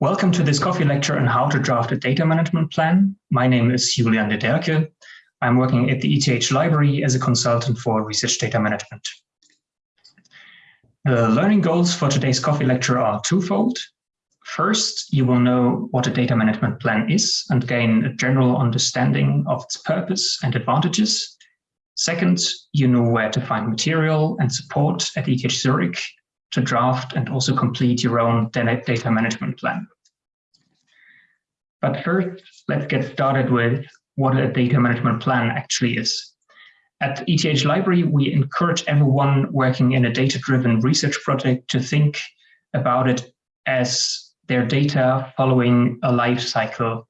Welcome to this coffee lecture on how to draft a data management plan. My name is Julian de Derke. I'm working at the ETH library as a consultant for research data management. The learning goals for today's coffee lecture are twofold. First, you will know what a data management plan is and gain a general understanding of its purpose and advantages. Second, you know where to find material and support at ETH Zurich to draft and also complete your own data management plan. But first, let's get started with what a data management plan actually is. At ETH Library, we encourage everyone working in a data-driven research project to think about it as their data following a life cycle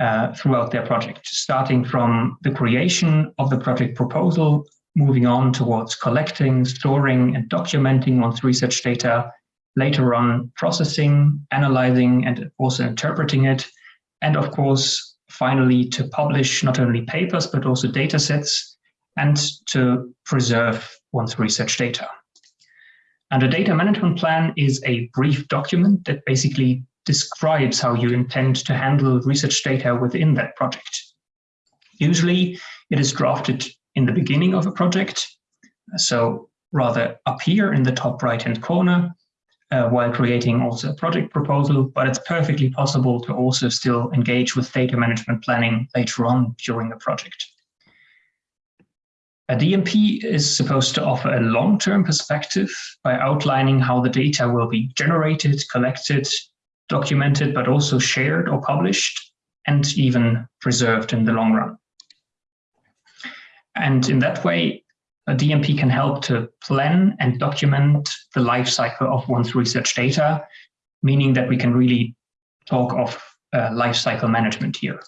uh, throughout their project, starting from the creation of the project proposal moving on towards collecting, storing, and documenting one's research data, later on processing, analyzing, and also interpreting it, and of course, finally to publish not only papers, but also data sets, and to preserve one's research data. And a data management plan is a brief document that basically describes how you intend to handle research data within that project. Usually, it is drafted in the beginning of a project. So rather up here in the top right-hand corner, uh, while creating also a project proposal, but it's perfectly possible to also still engage with data management planning later on during the project. A DMP is supposed to offer a long-term perspective by outlining how the data will be generated, collected, documented, but also shared or published, and even preserved in the long run. And in that way, a DMP can help to plan and document the life cycle of one's research data, meaning that we can really talk of uh, life cycle management here.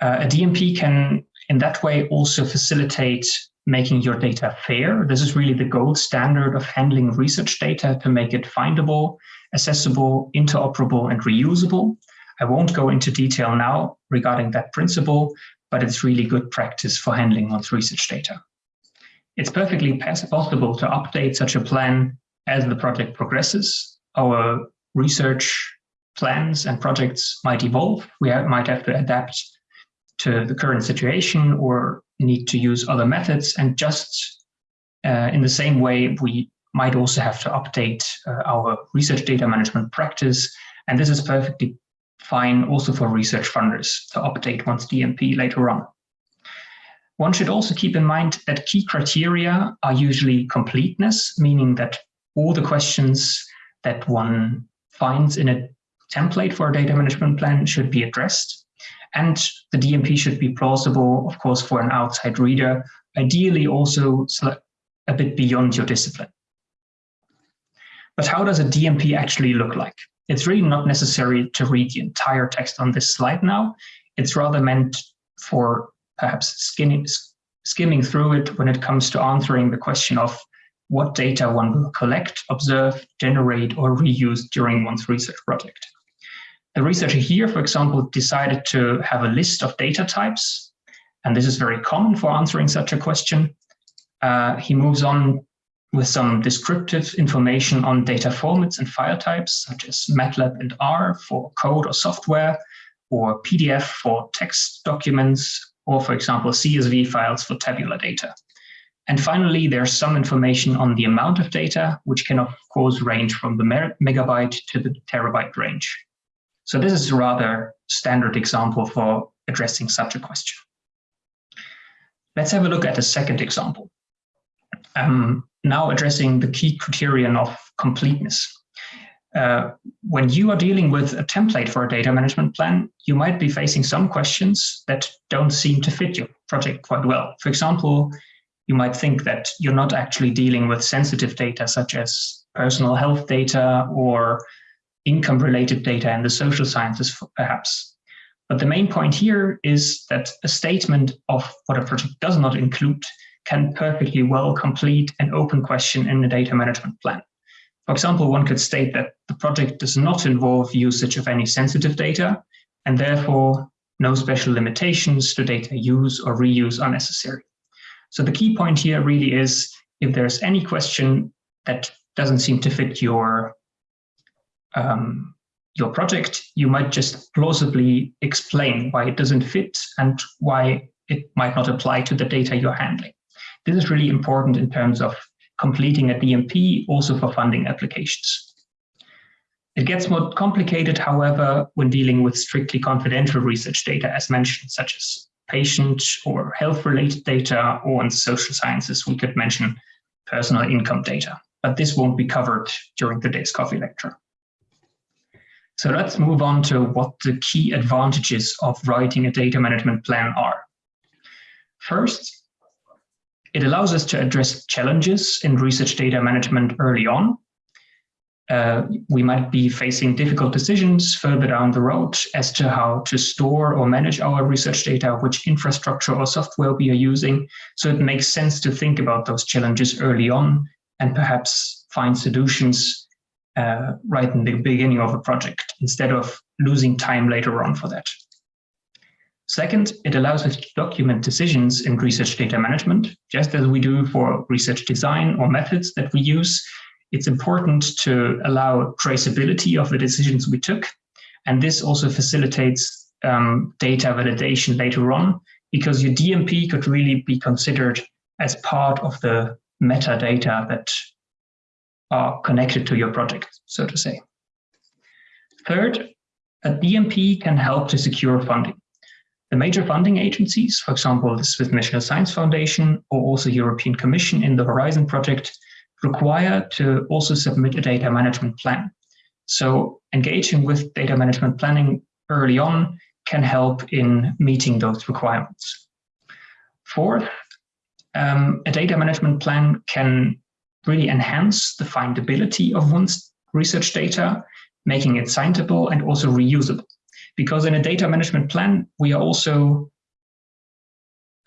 Uh, a DMP can, in that way, also facilitate making your data fair. This is really the gold standard of handling research data to make it findable, accessible, interoperable, and reusable. I won't go into detail now regarding that principle, but it's really good practice for handling one's research data. It's perfectly possible to update such a plan as the project progresses. Our research plans and projects might evolve. We might have to adapt to the current situation or need to use other methods. And just uh, in the same way, we might also have to update uh, our research data management practice. And this is perfectly fine also for research funders to update one's DMP later on. One should also keep in mind that key criteria are usually completeness, meaning that all the questions that one finds in a template for a data management plan should be addressed. And the DMP should be plausible, of course, for an outside reader, ideally also a bit beyond your discipline. But how does a DMP actually look like? It's really not necessary to read the entire text on this slide now. It's rather meant for perhaps skimming, skimming through it when it comes to answering the question of what data one will collect, observe, generate, or reuse during one's research project. The researcher here, for example, decided to have a list of data types, and this is very common for answering such a question. Uh, he moves on with some descriptive information on data formats and file types, such as MATLAB and R for code or software, or PDF for text documents, or for example, CSV files for tabular data. And finally, there's some information on the amount of data, which can of course range from the megabyte to the terabyte range. So this is a rather standard example for addressing such a question. Let's have a look at a second example. Um, now addressing the key criterion of completeness. Uh, when you are dealing with a template for a data management plan, you might be facing some questions that don't seem to fit your project quite well. For example, you might think that you're not actually dealing with sensitive data such as personal health data or income related data in the social sciences, perhaps. But the main point here is that a statement of what a project does not include can perfectly well complete an open question in the data management plan. For example, one could state that the project does not involve usage of any sensitive data, and therefore no special limitations to data use or reuse are necessary. So the key point here really is if there's any question that doesn't seem to fit your um, your project, you might just plausibly explain why it doesn't fit and why it might not apply to the data you're handling. This is really important in terms of completing a DMP, also for funding applications. It gets more complicated, however, when dealing with strictly confidential research data, as mentioned, such as patient or health-related data, or in social sciences, we could mention personal income data. But this won't be covered during today's coffee lecture. So let's move on to what the key advantages of writing a data management plan are. First, it allows us to address challenges in research data management early on. Uh, we might be facing difficult decisions further down the road as to how to store or manage our research data, which infrastructure or software we are using. So it makes sense to think about those challenges early on and perhaps find solutions uh, right in the beginning of a project instead of losing time later on for that. Second, it allows us to document decisions in research data management, just as we do for research design or methods that we use. It's important to allow traceability of the decisions we took. And this also facilitates um, data validation later on, because your DMP could really be considered as part of the metadata that are connected to your project, so to say. Third, a DMP can help to secure funding. The major funding agencies, for example, the Swiss National Science Foundation or also European Commission in the Horizon project, require to also submit a data management plan. So engaging with data management planning early on can help in meeting those requirements. Fourth, um, a data management plan can really enhance the findability of one's research data, making it citable and also reusable. Because in a data management plan, we are also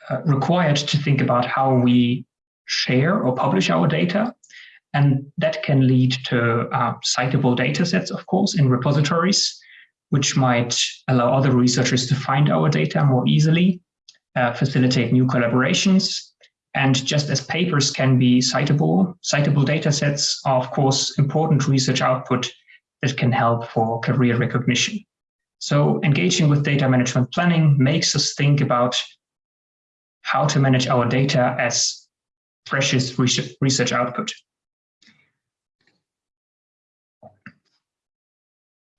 uh, required to think about how we share or publish our data. And that can lead to uh, citable data sets, of course, in repositories, which might allow other researchers to find our data more easily, uh, facilitate new collaborations, and just as papers can be citable, citable data sets are, of course, important research output that can help for career recognition. So engaging with data management planning makes us think about how to manage our data as precious research output.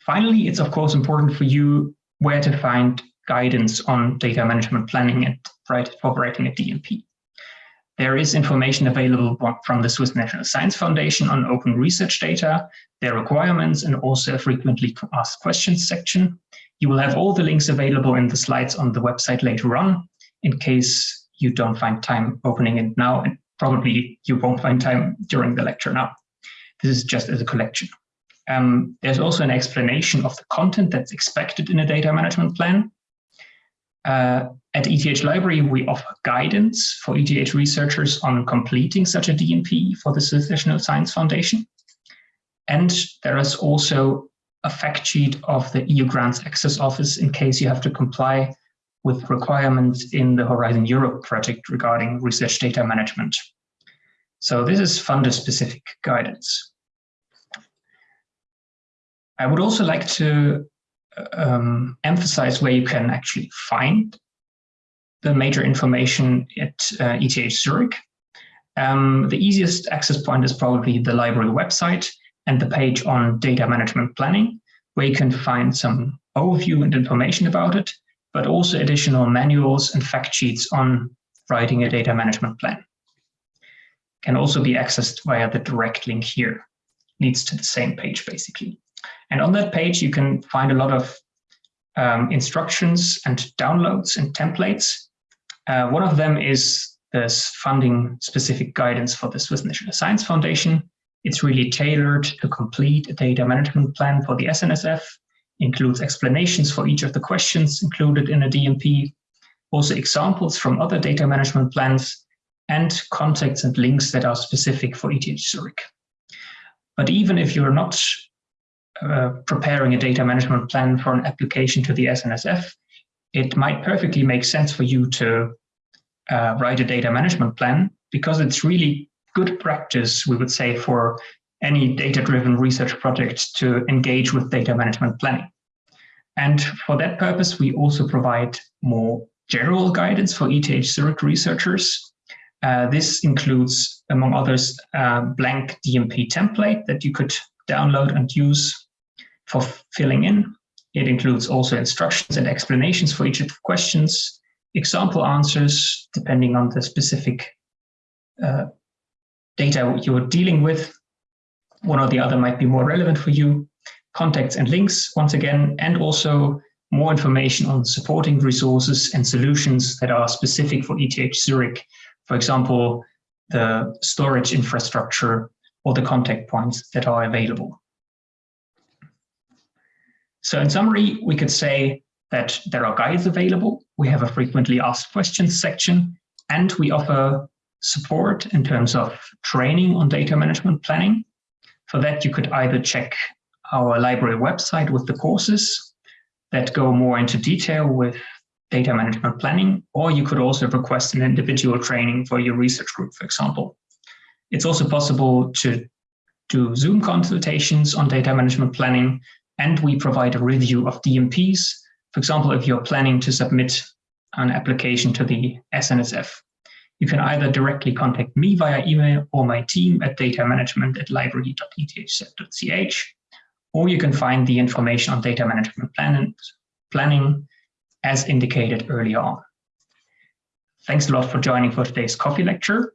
Finally, it's of course important for you where to find guidance on data management planning and right, for writing a DMP. There is information available from the Swiss National Science Foundation on open research data, their requirements, and also a frequently asked questions section. You will have all the links available in the slides on the website later on, in case you don't find time opening it now, and probably you won't find time during the lecture now. This is just as a collection. Um, there's also an explanation of the content that's expected in a data management plan. Uh, at ETH Library, we offer guidance for ETH researchers on completing such a DMP for the Swiss National Science Foundation. And there is also a fact sheet of the EU Grants Access Office in case you have to comply with requirements in the Horizon Europe project regarding research data management. So this is funder-specific guidance. I would also like to um, emphasize where you can actually find the major information at uh, ETH Zurich. Um, the easiest access point is probably the library website and the page on data management planning, where you can find some overview and information about it, but also additional manuals and fact sheets on writing a data management plan. Can also be accessed via the direct link here. Leads to the same page, basically. And on that page, you can find a lot of um, instructions and downloads and templates. Uh, one of them is this funding specific guidance for the Swiss National Science Foundation. It's really tailored to complete a data management plan for the SNSF, includes explanations for each of the questions included in a DMP, also examples from other data management plans, and contacts and links that are specific for ETH Zurich. But even if you're not uh, preparing a data management plan for an application to the SNSF, it might perfectly make sense for you to uh, write a data management plan because it's really good practice, we would say, for any data-driven research project to engage with data management planning. And for that purpose, we also provide more general guidance for ETH Zurich researchers. Uh, this includes, among others, a blank DMP template that you could download and use for filling in. It includes also instructions and explanations for each of the questions, example answers, depending on the specific uh, data you're dealing with. One or the other might be more relevant for you. Contacts and links, once again, and also more information on supporting resources and solutions that are specific for ETH Zurich. For example, the storage infrastructure or the contact points that are available. So in summary, we could say that there are guides available. We have a frequently asked questions section, and we offer support in terms of training on data management planning. For that, you could either check our library website with the courses that go more into detail with data management planning, or you could also request an individual training for your research group, for example. It's also possible to do Zoom consultations on data management planning, and we provide a review of DMPs. For example, if you're planning to submit an application to the SNSF, you can either directly contact me via email or my team at datamanagement at library.ethz.ch, or you can find the information on data management plan planning as indicated earlier on. Thanks a lot for joining for today's coffee lecture.